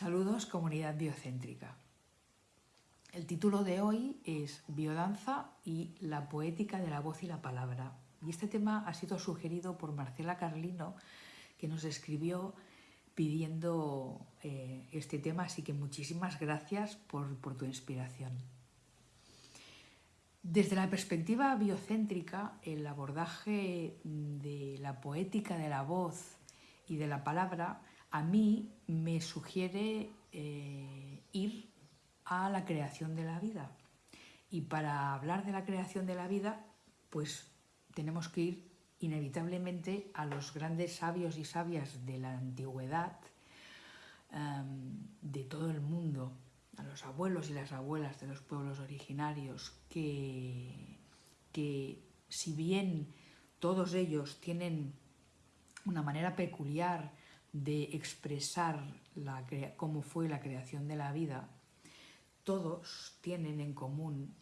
Saludos comunidad biocéntrica. El título de hoy es Biodanza y la poética de la voz y la palabra. Y este tema ha sido sugerido por Marcela Carlino, que nos escribió pidiendo eh, este tema, así que muchísimas gracias por, por tu inspiración. Desde la perspectiva biocéntrica, el abordaje de la poética de la voz y de la palabra a mí me sugiere eh, ir a la creación de la vida. Y para hablar de la creación de la vida, pues tenemos que ir inevitablemente a los grandes sabios y sabias de la antigüedad, em, de todo el mundo, a los abuelos y las abuelas de los pueblos originarios, que, que si bien todos ellos tienen una manera peculiar de expresar la, cómo fue la creación de la vida, todos tienen en común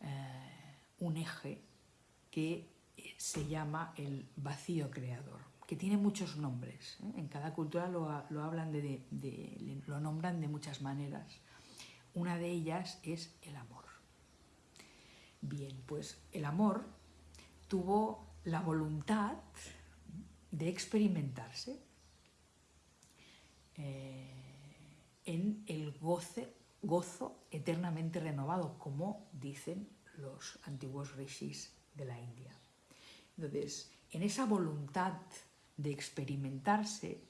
eh, un eje que se llama el vacío creador, que tiene muchos nombres. ¿eh? En cada cultura lo, hablan de, lo nombran de muchas maneras. Una de ellas es el amor. Bien, pues el amor tuvo la voluntad de experimentarse eh, en el goce, gozo eternamente renovado, como dicen los antiguos rishis de la India. Entonces, en esa voluntad de experimentarse,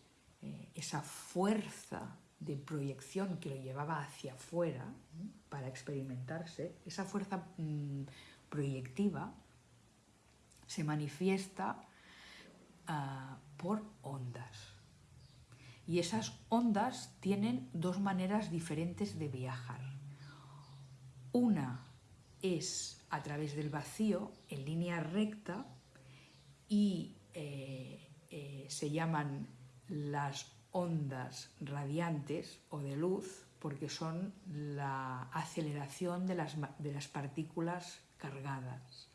eh, esa fuerza de proyección que lo llevaba hacia afuera para experimentarse, esa fuerza mm, proyectiva se manifiesta ah, por ondas. Y esas ondas tienen dos maneras diferentes de viajar. Una es a través del vacío, en línea recta, y eh, eh, se llaman las ondas radiantes o de luz porque son la aceleración de las, de las partículas cargadas.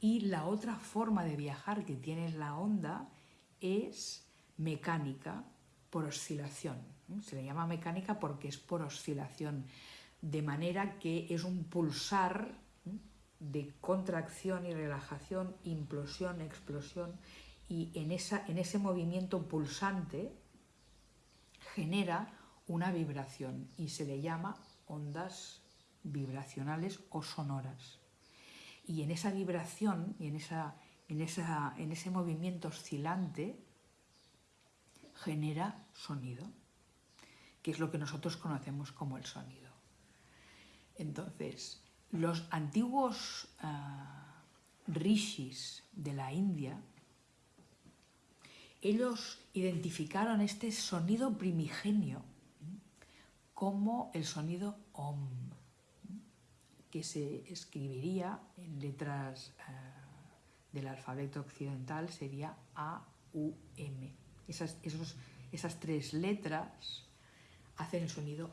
Y la otra forma de viajar que tiene la onda es mecánica por oscilación. Se le llama mecánica porque es por oscilación, de manera que es un pulsar de contracción y relajación, implosión, explosión, y en, esa, en ese movimiento pulsante genera una vibración y se le llama ondas vibracionales o sonoras. Y en esa vibración y en, esa, en, esa, en ese movimiento oscilante genera sonido, que es lo que nosotros conocemos como el sonido. Entonces, los antiguos ah, rishis de la India, ellos identificaron este sonido primigenio como el sonido Om, que se escribiría en letras ah, del alfabeto occidental, sería A-U-M esas, esas tres letras hacen el sonido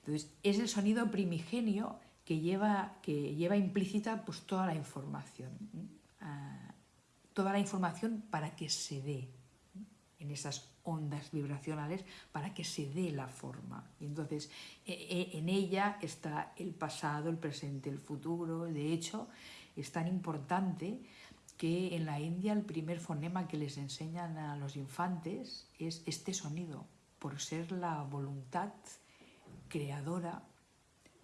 Entonces, es el sonido primigenio que lleva, que lleva implícita pues, toda la información. Ah, toda la información para que se dé en esas ondas vibracionales para que se dé la forma. Y entonces, e, e, en ella está el pasado, el presente, el futuro. De hecho, es tan importante que en la India el primer fonema que les enseñan a los infantes es este sonido, por ser la voluntad creadora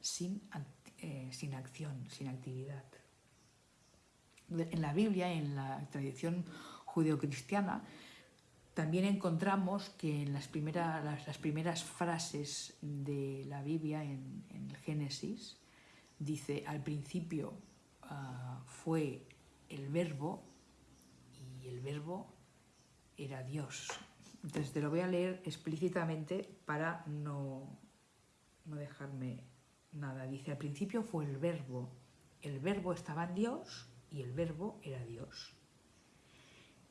sin, eh, sin acción, sin actividad. En la Biblia, en la tradición judeocristiana, también encontramos que en las, primeras, las, primeras frases de la Biblia, en, el Génesis, dice, al principio ah, fue el verbo y el verbo era Dios. Entonces te lo voy a leer explícitamente para no, no dejarme nada. Dice, al principio fue el verbo, el verbo estaba en Dios y el verbo era Dios.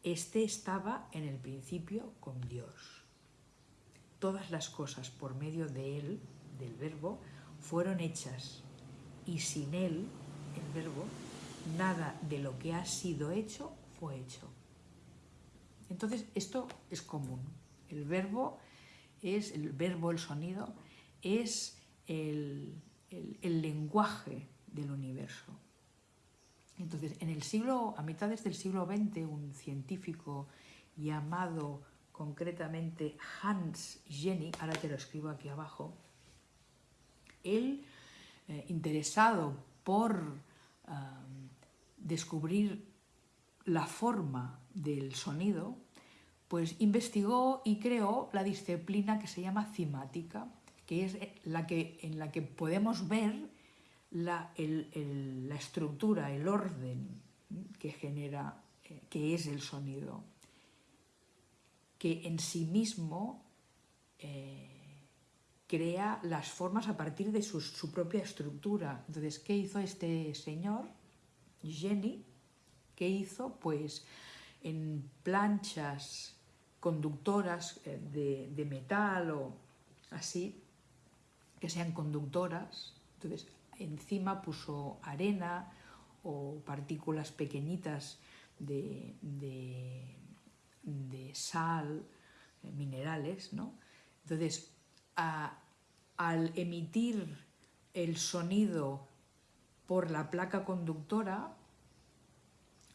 Este estaba en el principio con Dios. Todas las cosas por medio de él, del verbo, fueron hechas y sin él, el verbo, nada de lo que ha sido hecho fue hecho. Entonces, esto es común. El verbo es el verbo, el sonido, es el, el lenguaje del universo. Entonces, en el siglo, a mitades del siglo XX, un científico llamado concretamente Hans Jenny, ahora te lo escribo aquí abajo, él, eh, interesado por descubrir la forma del sonido, pues investigó y creó la disciplina que se llama cimática, que es la que, en la que podemos ver la, estructura, el orden que genera, eh, que es el sonido, que en sí mismo eh, crea las formas a partir de su, su, propia estructura. Entonces, ¿qué hizo este señor, Jenny? ¿Qué hizo? Pues en planchas conductoras eh, de, metal o así, que sean conductoras, entonces encima puso arena o partículas pequeñitas de, de, sal, eh, minerales, ¿no? Entonces, al emitir el sonido por la placa conductora,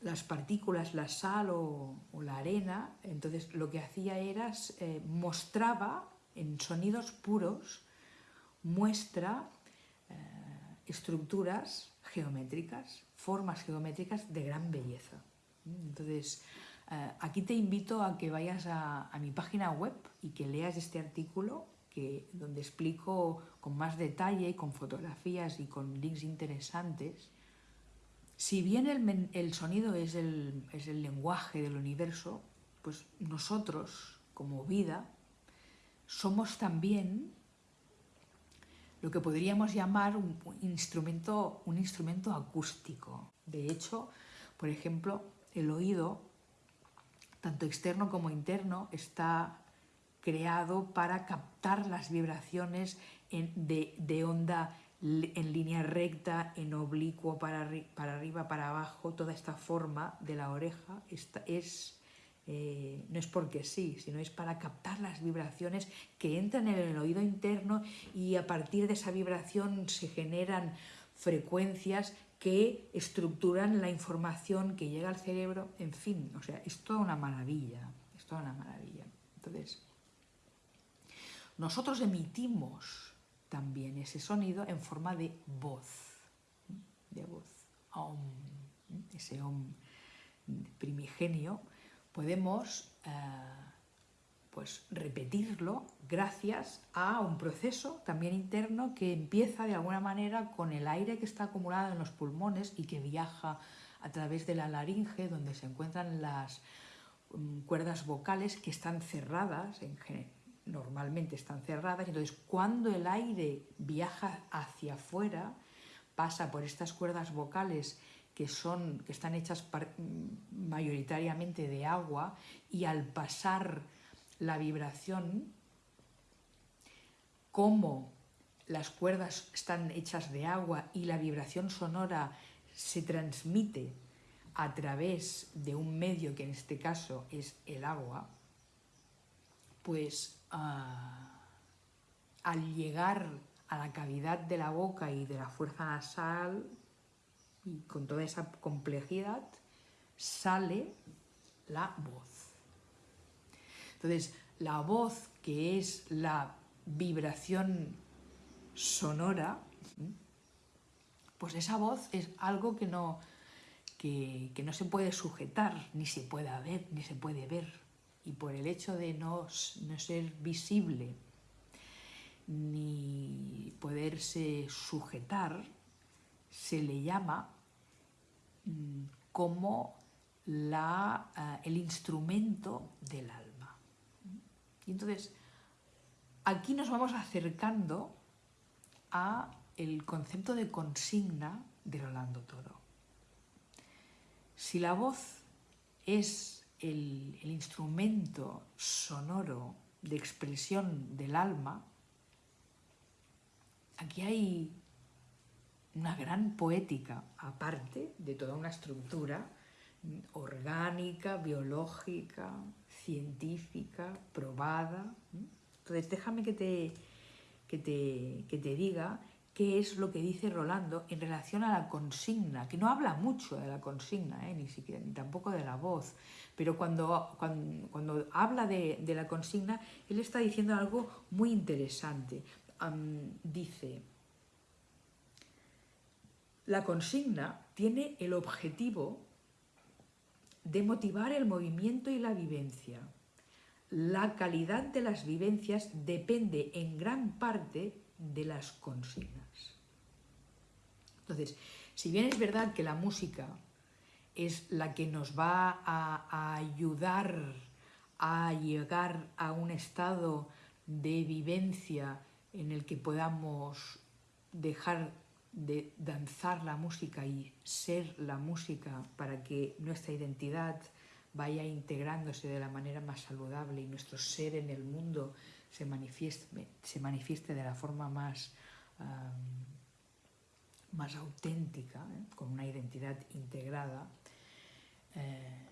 las partículas, la sal o, la arena, entonces lo que hacía era, eh, mostraba en sonidos puros, muestra estructuras geométricas, formas geométricas de gran belleza. Entonces, eh, aquí te invito a que vayas a, mi página web y que leas este artículo donde explico con más detalle, con fotografías y con links interesantes. Si bien el, el sonido es el, es el lenguaje del universo, pues nosotros, como vida, somos también lo que podríamos llamar un instrumento, un instrumento acústico. De hecho, por ejemplo, el oído, tanto externo como interno, está creado para captar las vibraciones de, onda en línea recta, en oblicuo, para, arriba, para abajo, toda esta forma de la oreja es eh, no es porque sí, sino es para captar las vibraciones que entran en el oído interno y a partir de esa vibración se generan frecuencias que estructuran la información que llega al cerebro, en fin, o sea, es toda una maravilla, es toda una maravilla. Entonces, nosotros emitimos también ese sonido en forma de voz, de voz, ese om primigenio, podemos eh, pues repetirlo gracias a un proceso también interno que empieza de alguna manera con el aire que está acumulado en los pulmones y que viaja a través de la laringe donde se encuentran las mm, cuerdas vocales que están cerradas, en, normalmente están cerradas, entonces cuando el aire viaja hacia afuera, pasa por estas cuerdas vocales que, son, que están hechas mm, mayoritariamente de agua y al pasar la vibración, como las cuerdas están hechas de agua y la vibración sonora se transmite a través de un medio que en este caso es el agua, pues al llegar a la cavidad de la boca y de la fuerza nasal y con toda esa complejidad sale la voz. Entonces, la voz, que es la vibración sonora, pues esa voz es algo que no, que, no se puede sujetar, ni se puede ver, ni se puede ver. Y por el hecho de no, no ser visible, ni poderse sujetar, se le llama Mm, como la, eh, el instrumento del alma. Y entonces, aquí nos vamos acercando a el concepto de consigna de Rolando Toro. Si la voz es el, instrumento sonoro de expresión del alma, aquí hay una gran poética, aparte de toda una estructura orgánica, biológica, científica, probada, Entonces, déjame que te, que te, que te diga qué es lo que dice Rolando en relación a la consigna, que no habla mucho de la consigna, ¿eh? ni siquiera, ni tampoco de la voz, pero cuando, cuando, habla de, la consigna, él está diciendo algo muy interesante. dice, la consigna tiene el objetivo de motivar el movimiento y la vivencia. La calidad de las vivencias depende en gran parte de las consignas. Entonces, si bien es verdad que la música es la que nos va a, ayudar a llegar a un estado de vivencia en el que podamos dejar de danzar la música y ser la música para que nuestra identidad vaya integrándose de la manera más saludable y nuestro ser en el mundo se manifieste, se manifieste de la forma más, más auténtica, ¿eh? con una identidad integrada, eh,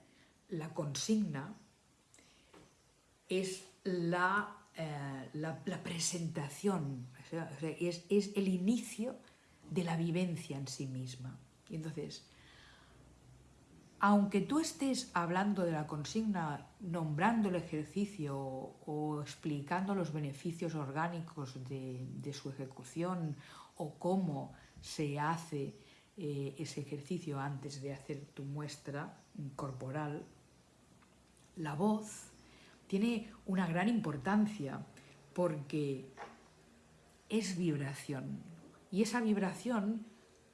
la consigna es la, eh, la, presentación, es, es, el inicio de la vivencia en sí misma. Y entonces, aunque tú estés hablando de la consigna, nombrando el ejercicio o, explicando los beneficios orgánicos de, su ejecución o cómo se hace eh, ese ejercicio antes de hacer tu muestra corporal, la voz tiene una gran importancia porque es vibración y esa vibración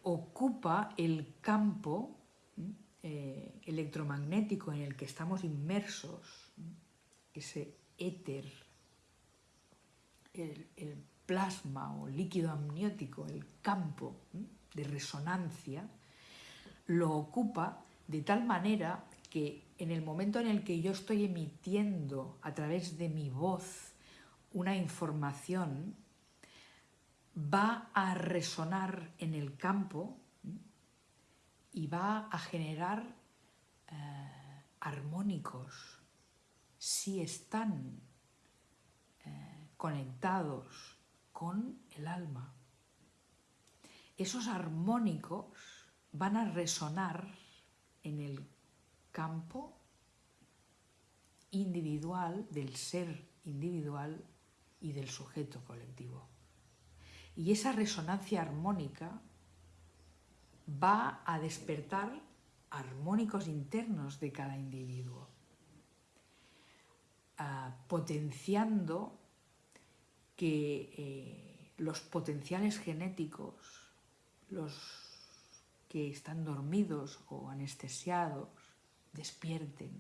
ocupa el campo eh, electromagnético en el que estamos inmersos, ese éter, el, plasma o líquido amniótico, el campo de resonancia, lo ocupa de tal manera que en el momento en el que yo estoy emitiendo a través de mi voz una información, va a resonar en el campo y va a generar eh, armónicos. Si están eh, conectados con el alma. Esos armónicos van a resonar en el campo individual del ser individual y del sujeto colectivo. Y esa resonancia armónica va a despertar armónicos internos de cada individuo, ah, potenciando que eh, los potenciales genéticos, los que están dormidos o anestesiados, despierten.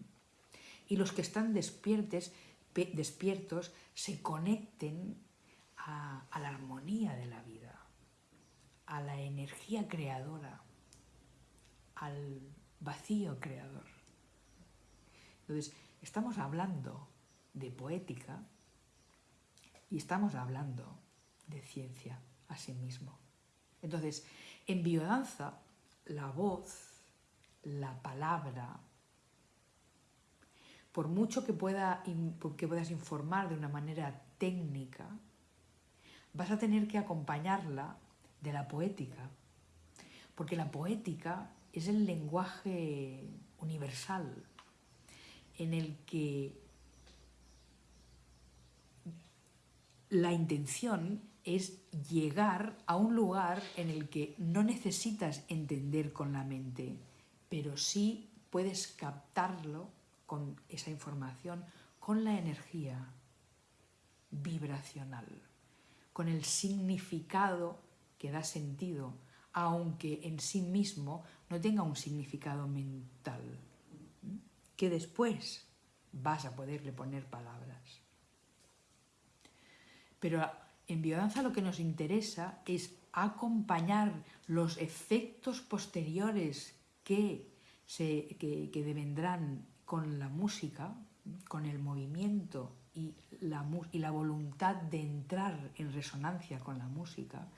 Y los que están despiertos se conecten a la armonía de la vida a la energía creadora, al vacío creador. Entonces, estamos hablando de poética y estamos hablando de ciencia a sí mismo. Entonces, en biodanza, la voz, la palabra, por mucho que, pueda, que puedas informar de una manera técnica, vas a tener que acompañarla de la poética, porque la poética es el lenguaje universal en el que la intención es llegar a un lugar en el que no necesitas entender con la mente, pero sí puedes captarlo con esa información, con la energía vibracional, con el significado que da sentido, aunque en sí mismo no tenga un significado mental, que después vas a poderle poner palabras. Pero en biodanza lo que nos interesa es acompañar los efectos posteriores que, se, que, que devendrán con la música, con el movimiento y la, y la voluntad de entrar en resonancia con la música,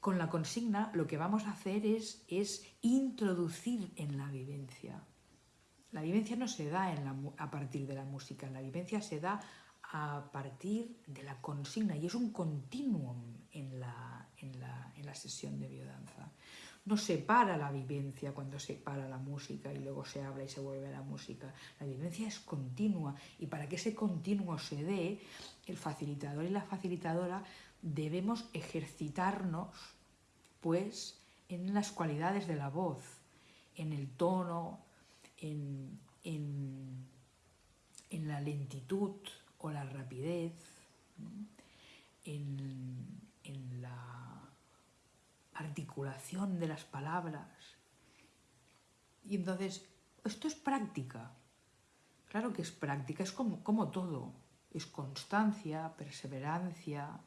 con la consigna lo que vamos a hacer es, es introducir en la vivencia. La vivencia no se da a partir de la música, la vivencia se da a partir de la consigna y es un continuum en la, en la, en la sesión de biodanza. No se para la vivencia cuando se para la música y luego se habla y se vuelve a la música. La vivencia es continua y para que ese continuo se dé, el facilitador y la facilitadora debemos ejercitarnos pues en las cualidades de la voz, en el tono, en, en, la lentitud o la rapidez, en, en la articulación de las palabras. Y entonces, esto es práctica. Claro que es práctica, es como, como todo. Es constancia, perseverancia,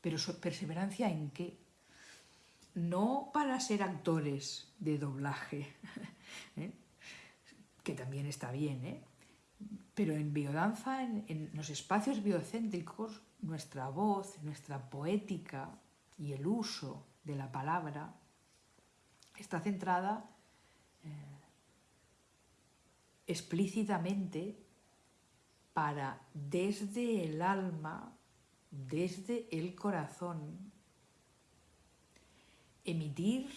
pero perseverancia en qué? No para ser actores de doblaje, ¿eh? que también está bien, ¿eh? Pero en biodanza, en, los espacios biocéntricos, nuestra voz, nuestra poética y el uso de la palabra está centrada eh, explícitamente para desde el alma, desde el corazón, emitir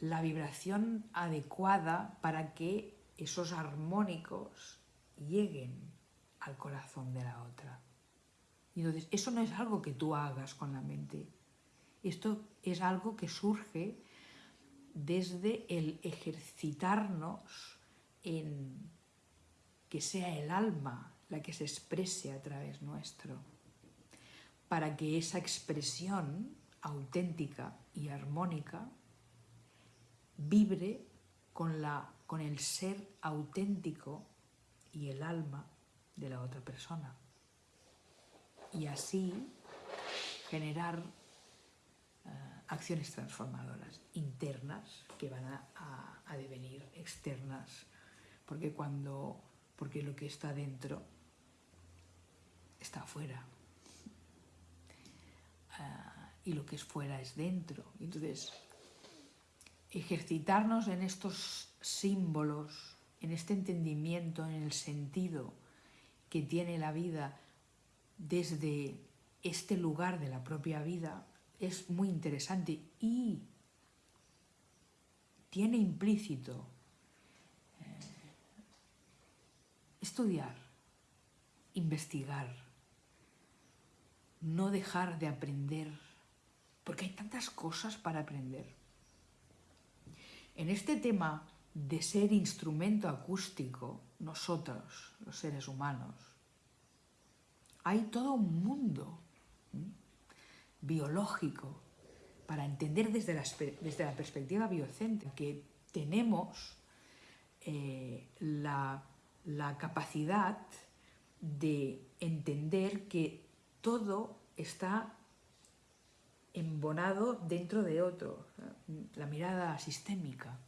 la vibración adecuada para que esos armónicos lleguen al corazón de la otra. Y entonces, eso no es algo que tú hagas con la mente, esto es algo que surge desde el ejercitarnos en que sea el alma la que se exprese a través nuestro, para que esa expresión auténtica y armónica vibre con, la, con el ser auténtico y el alma de la otra persona. Y así generar acciones transformadoras internas que van a, devenir externas, porque, cuando, porque lo que está dentro está afuera. Ah, y lo que es fuera es dentro. Entonces, ejercitarnos en estos símbolos, en este entendimiento, en el sentido que tiene la vida desde este lugar de la propia vida, es muy interesante y tiene implícito eh, estudiar, investigar, no dejar de aprender, porque hay tantas cosas para aprender. En este tema de ser instrumento acústico, nosotros, los seres humanos, hay todo un mundo biológico, para entender desde la, desde la perspectiva biocéntrica que tenemos eh, la, la capacidad de entender que todo está embonado dentro de otro, la mirada sistémica,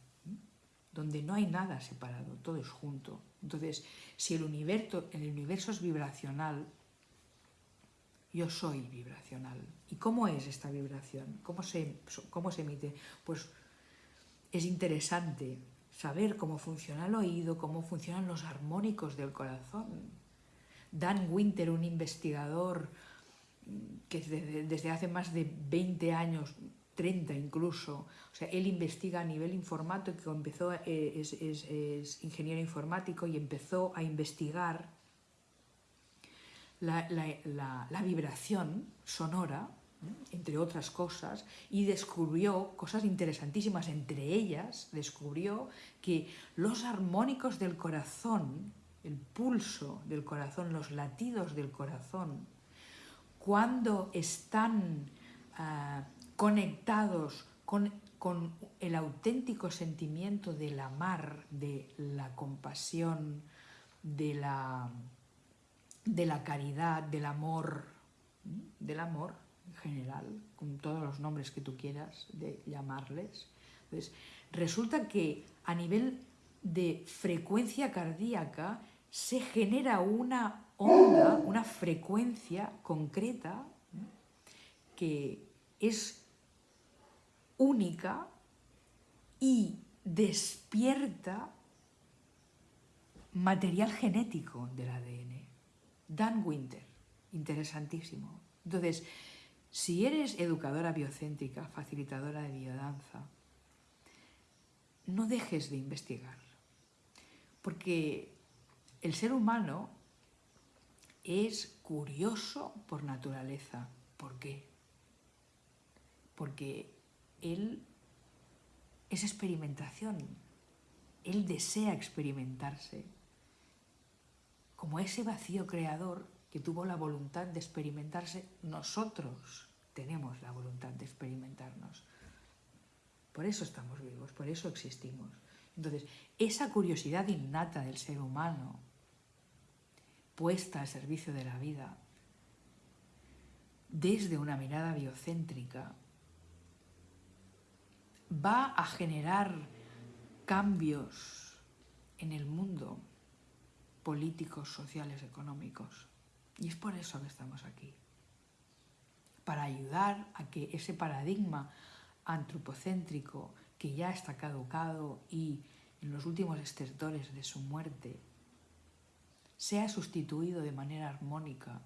donde no hay nada separado, todo es junto. Entonces, si el universo, el universo es vibracional, yo soy vibracional. ¿Y cómo es esta vibración? ¿Cómo se, cómo se emite? Pues es interesante saber cómo funciona el oído, cómo funcionan los armónicos del corazón. Dan Winter, un investigador que desde, hace más de 20 años, 30 incluso, o sea, él investiga a nivel informático, empezó, eh, es, es ingeniero informático y empezó a investigar la, vibración sonora, entre otras cosas, y descubrió cosas interesantísimas. Entre ellas, descubrió que los armónicos del corazón, el pulso del corazón, los latidos del corazón, cuando están ah, conectados con, con, el auténtico sentimiento del amar, de la compasión, de la de la caridad, del amor, del amor en general, con todos los nombres que tú quieras de llamarles. Entonces, resulta que a nivel de frecuencia cardíaca se genera una onda, una frecuencia concreta que es única y despierta material genético del ADN. Dan Winter. interesantísimo. Entonces, si eres educadora biocéntrica, facilitadora de biodanza, no dejes de investigar, porque el ser humano es curioso por naturaleza. ¿Por qué? Porque él es experimentación, él desea experimentarse, como ese vacío creador que tuvo la voluntad de experimentarse, nosotros tenemos la voluntad de experimentarnos. Por eso estamos vivos, por eso existimos. Entonces, esa curiosidad innata del ser humano, puesta al servicio de la vida, desde una mirada biocéntrica, va a generar cambios en el mundo políticos, sociales, económicos. Y es por eso que estamos aquí. Para ayudar a que ese paradigma antropocéntrico que ya está caducado y en los últimos estertores de su muerte sea sustituido de manera armónica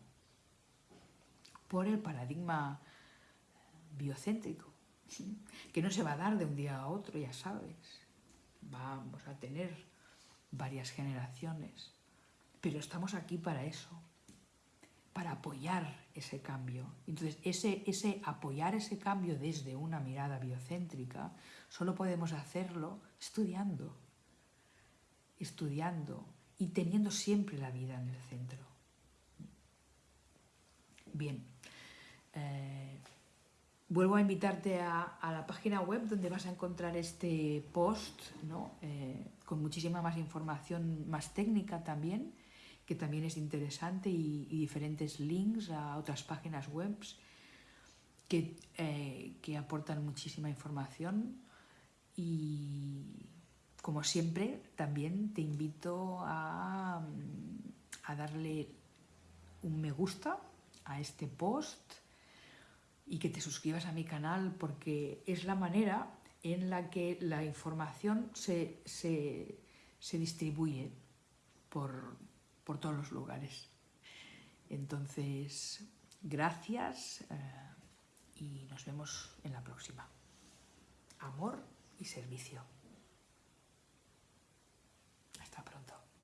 por el paradigma biocéntrico, que no se va a dar de un día a otro, ya sabes. Vamos a tener varias generaciones, pero estamos aquí para eso, para apoyar ese cambio. Entonces, ese, ese apoyar ese cambio desde una mirada biocéntrica, solo podemos hacerlo estudiando, estudiando y teniendo siempre la vida en el centro. Bien, eh, vuelvo a invitarte a, la página web donde vas a encontrar este post eh, con muchísima más información, más técnica también, que también es interesante, y, diferentes links a otras páginas web que, eh, que aportan muchísima información. Y como siempre, también te invito a, a darle un me gusta a este post y que te suscribas a mi canal porque es la manera en la que la información se, se distribuye por, por todos los lugares. Entonces, gracias eh, y nos vemos en la próxima. Amor y servicio.